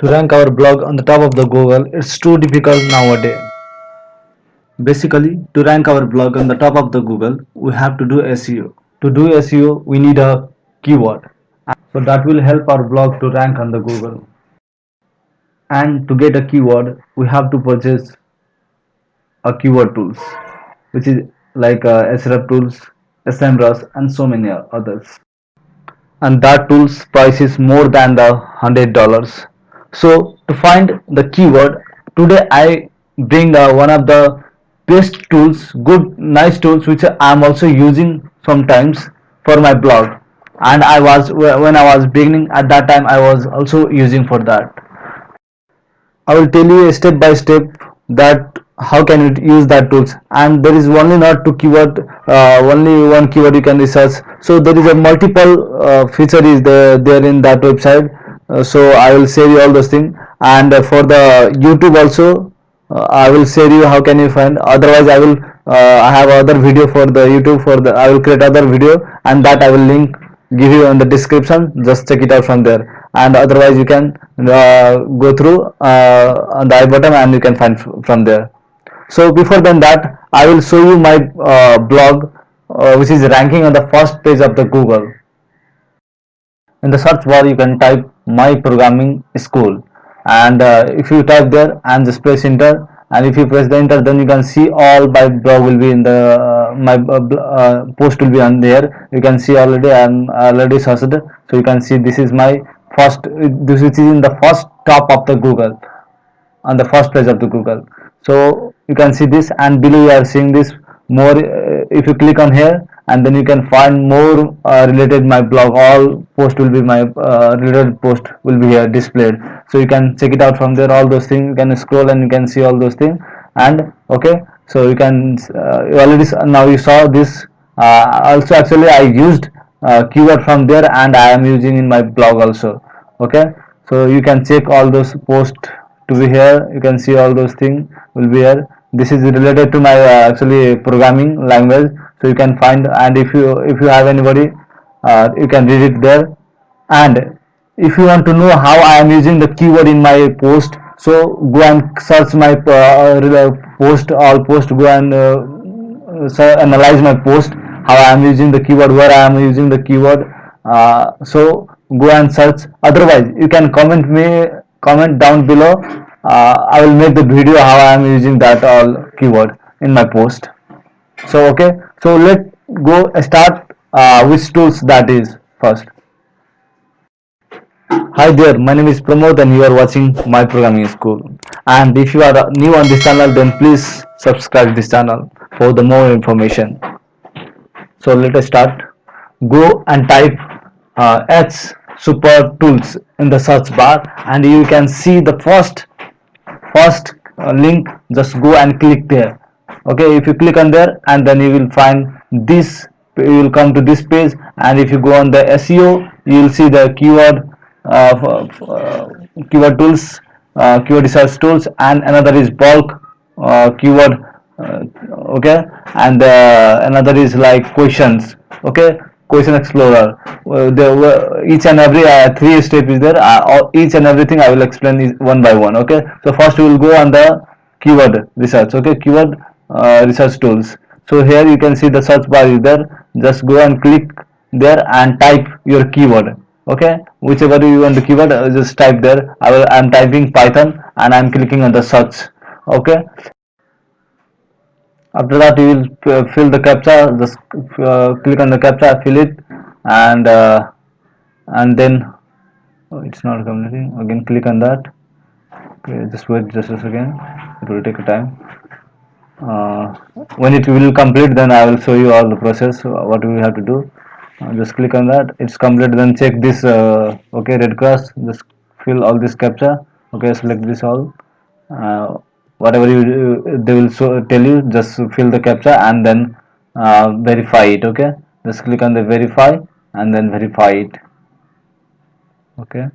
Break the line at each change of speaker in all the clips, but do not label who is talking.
To rank our blog on the top of the Google, it's too difficult nowadays. Basically, to rank our blog on the top of the Google, we have to do SEO. To do SEO, we need a keyword. So that will help our blog to rank on the Google. And to get a keyword, we have to purchase a keyword tools, which is like uh, SREP tools, SEMrush, and so many others. And that tool's price is more than the hundred dollars. So to find the keyword, today I bring uh, one of the best tools, good, nice tools which I am also using sometimes for my blog. And I was when I was beginning at that time I was also using for that. I will tell you step by step that how can you use that tools and there is only not two keyword uh, only one keyword you can research so there is a multiple uh, feature is there, there in that website uh, so I will share you all those things and uh, for the YouTube also uh, I will share you how can you find. Otherwise I will uh, I have other video for the YouTube for the I will create other video. And that I will link give you in the description. Just check it out from there. And otherwise you can uh, go through on the i button and you can find from there. So before then that I will show you my blog which is ranking on the first page of the Google. In the search bar you can type my programming school. And uh, if you type there and just press enter and if you press the enter then you can see all my blog will be in the uh, my uh, uh, post will be on there. You can see already I am already searched. So you can see this is my first this is in the first top of the Google on the first page of the Google. So you can see this and below you are seeing this more uh, if you click on here and then you can find more uh, related my blog. All post will be my uh, related post will be here displayed. So you can check it out from there. All those things you can scroll and you can see all those things. And okay so you can uh, you already now you saw this. Uh, also actually I used uh, keyword from there and I am using in my blog also. Okay so you can check all those posts to be here. You can see all those things will be here. This is related to my uh, actually programming language so you can find and if you if you have anybody uh, you can read it there. And if you want to know how I am using the keyword in my post so go and search my uh, post all post go and uh, analyze my post how I am using the keyword where I am using the keyword. Uh, so go and search. Otherwise you can comment me comment down below. Uh, I will make the video how I am using that all keyword in my post. So okay so let's go start uh, which tools that is first. Hi there my name is Pramod and you are watching my programming school. And if you are new on this channel then please subscribe this channel for the more information. So let us start. Go and type uh, H super tools in the search bar and you can see the first first uh, link. Just go and click there okay if you click on there and then you will find this you will come to this page and if you go on the SEO you will see the keyword uh, uh, keyword tools uh, keyword research tools and another is bulk uh, keyword uh, okay? And another is like questions okay? Question explorer. Uh, there each and every uh, three step is there. Uh, each and everything i will explain is one by one okay? So first we will go on the keyword research okay? Keyword uh, research tools. So here you can see the search bar is there. Just go and click there and type your keyword. Okay? Whichever you want the keyword uh, just type there. I will i'm typing python and i'm clicking on the search. Okay? After that you will fill the captcha. Just uh, click on the captcha fill it and uh, and then oh, it's not completing again click on that. Okay just wait just a second. It will take a time uh, when it will complete then I will show you all the process what we have to do. Uh, just click on that. It's complete then check this uh, okay red cross. Just fill all this captcha. Okay select this all. Uh, whatever you they will show, tell you just fill the captcha and then uh, verify it okay? Just click on the verify and then verify it. Okay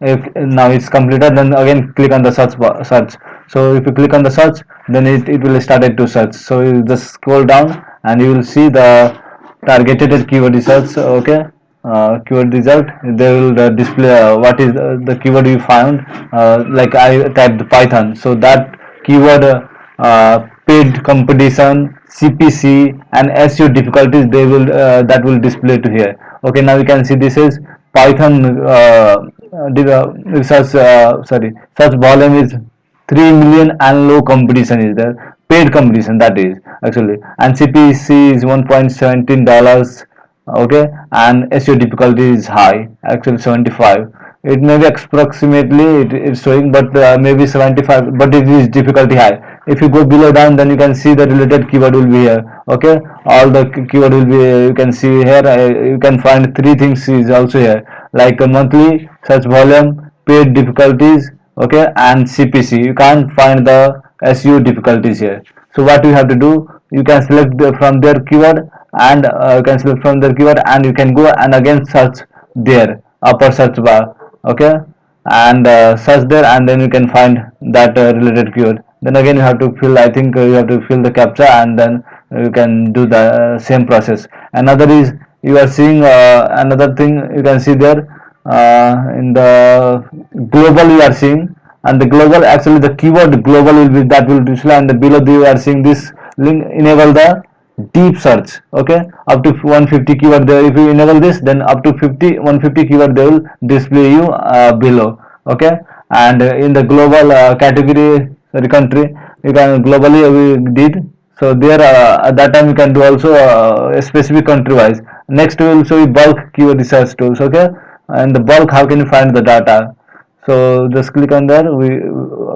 if now it's completed then again click on the search bar, search. So if you click on the search then it, it will start to search. So you just scroll down and you will see the targeted keyword research okay? Uh, keyword result they will uh, display uh, what is the keyword you found uh, like I typed Python. So that keyword uh, paid competition CPC and SEO difficulties they will uh, that will display to here. Okay now you can see this is Python uh, search uh, sorry search volume is 3 million and low competition is there. Paid competition that is actually. And CPC is 1.17 dollars okay? And SEO difficulty is high actually 75 it may be approximately it is showing but uh, maybe 75 but it is difficulty high if you go below down then you can see the related keyword will be here okay? All the keyword will be you can see here uh, you can find three things is also here. Like a monthly search volume paid difficulties okay? And cpc you can't find the seo difficulties here. So what you have to do you can select the, from their keyword and uh, you can select from their keyword and you can go and again search there upper search bar okay? And uh, search there and then you can find that uh, related keyword then again you have to fill i think uh, you have to fill the captcha and then you can do the uh, same process. Another is you are seeing uh, another thing you can see there in the global you are seeing. And the global actually the keyword global will be that will display and the below you are seeing this link enable the deep search okay? Up to 150 keyword there if you enable this then up to 50 150 keyword they will display you uh, below okay? And uh, in the global uh, category sorry country. You can globally we did. So there uh, at that time you can do also uh, specific country wise. Next we will show you bulk keyword research tools okay? And the bulk how can you find the data? So just click on there. We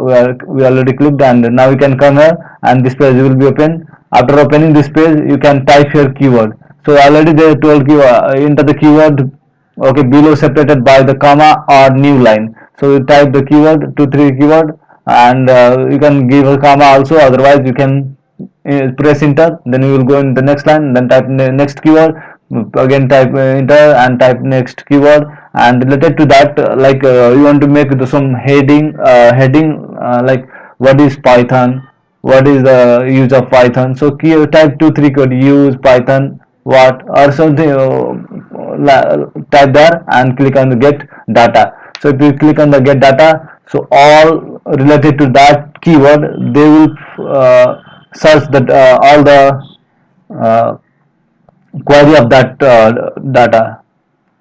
we, are, we already clicked and now you can come here and this page will be open. After opening this page you can type your keyword. So already they told you uh, enter the keyword okay below separated by the comma or new line. So you type the keyword two three keyword and uh, you can give a comma also otherwise you can uh, press enter then you will go in the next line then type next keyword again type enter and type next keyword and related to that uh, like uh, you want to make some heading uh, heading uh, like what is python what is the use of python. So key type two three code use python what or something uh, type there and click on the get data. So if you click on the get data so all related to that keyword they will uh, search that all the query of that uh, data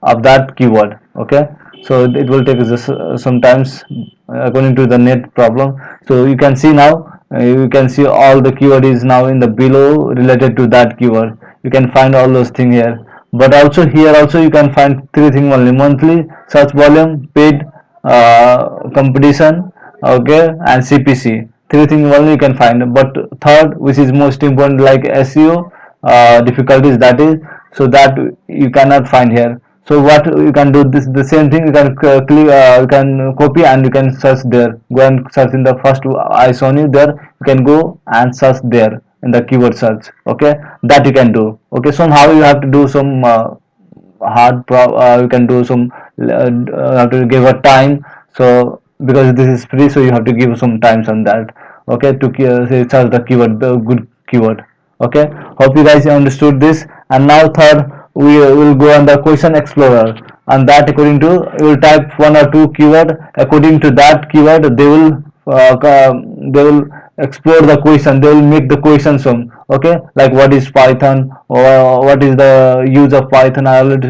of that keyword okay? So it will take just uh, sometimes according to the net problem. So you can see now uh, you can see all the keyword is now in the below related to that keyword. You can find all those things here. But also here also you can find three things only. Monthly search volume paid uh, competition okay and cpc three things only you can find but third which is most important like seo uh, difficulties that is so that you cannot find here. So what you can do this the same thing you can click uh, you can copy and you can search there. Go and search in the first i shown you there. You can go and search there in the keyword search okay? That you can do okay? Somehow you have to do some uh, hard pro uh, you can do some uh, have to give a time. So because this is free so you have to give some times on that. Okay to uh, search the keyword the good keyword. Okay hope you guys understood this. And now third we will go on the question explorer. And that according to you will type one or two keyword. According to that keyword they will uh, they will explore the question. They will make the question some. Okay like what is python or what is the use of python i already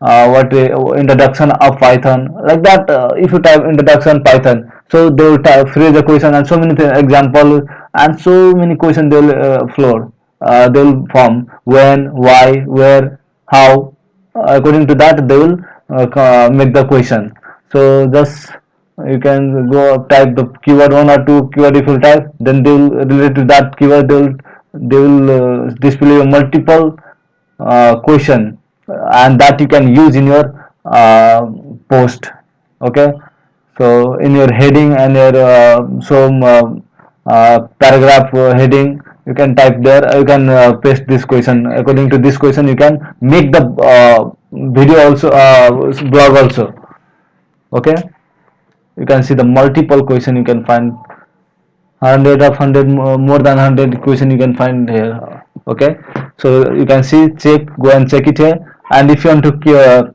uh, what uh, introduction of python. Like that uh, if you type introduction python so they will type phrase the question and so many example and so many question they will uh, uh, they will form. When why where how according to that they will uh, make the question. So just you can go type the keyword one or two keyword if you type then they will relate to that keyword they will they will uh, display multiple uh, question and that you can use in your uh, post okay? So in your heading and your uh, some uh, paragraph heading you can type there you can uh, paste this question. According to this question you can make the uh, video also uh, blog also okay? You can see the multiple question you can find. 100 of 100 more than 100 question you can find here okay? So you can see check go and check it here. And if you want to uh,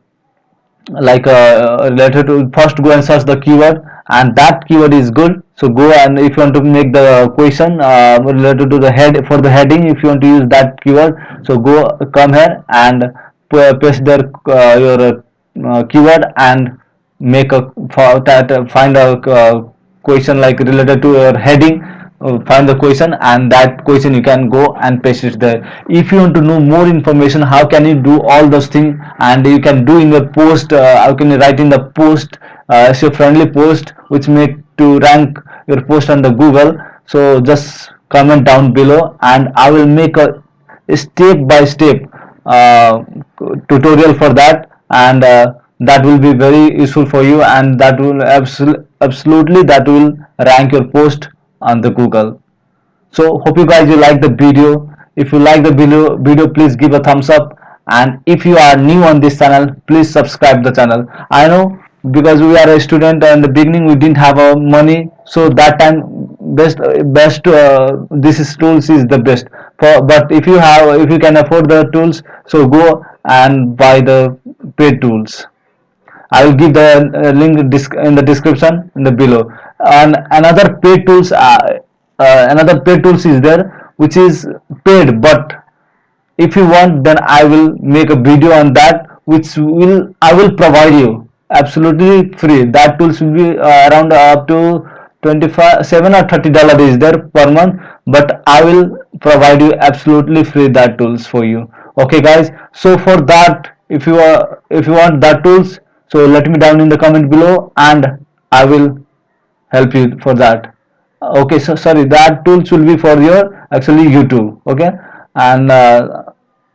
like uh, related to first go and search the keyword and that keyword is good. So go and if you want to make the question uh, related to the head for the heading if you want to use that keyword so go come here and paste there uh, your uh, keyword and make a uh, find a uh, question like related to your heading uh, find the question and that question you can go and paste it there if you want to know more information how can you do all those things and you can do in your post uh, how can you write in the post uh, a friendly post which make to rank your post on the google. So just comment down below and i will make a step by step uh, tutorial for that and uh, that will be very useful for you and that will absol absolutely that will rank your post on the google. So hope you guys you like the video. If you like the video video please give a thumbs up. And if you are new on this channel please subscribe the channel. I know because we are a student and in the beginning we didn't have uh, money. So that time best best uh, this is tools is the best. For but if you have if you can afford the tools so go and buy the paid tools I will give the uh, link in the description in the below. And another paid tools, uh, uh, another paid tools is there, which is paid. But if you want, then I will make a video on that, which will I will provide you absolutely free. That tools will be uh, around up to 25 7 or 30 dollar is there per month but i will provide you absolutely free that tools for you okay guys so for that if you are if you want that tools so let me down in the comment below and I will help you for that. Okay so sorry that tools will be for your actually YouTube okay? And uh,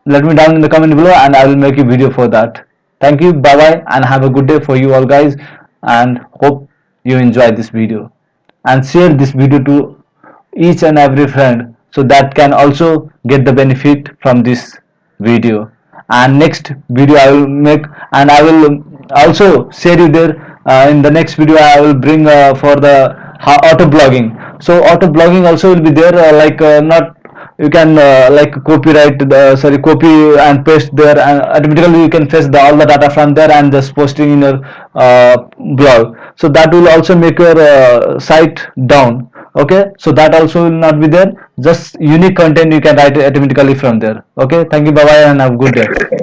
let me down in the comment below and I will make a video for that. Thank you bye bye and have a good day for you all guys and hope you enjoy this video. And share this video to each and every friend so that can also get the benefit from this video. And next video I will make and I will also share you there. Uh, in the next video I will bring uh, for the auto blogging. So auto blogging also will be there uh, like uh, not you can uh, like copyright the sorry copy and paste there and automatically you can fetch the, all the data from there and just posting in your uh, blog. So that will also make your site down. Okay? So that also will not be there. Just unique content you can write automatically from there. Okay? Thank you. Bye bye and have a good day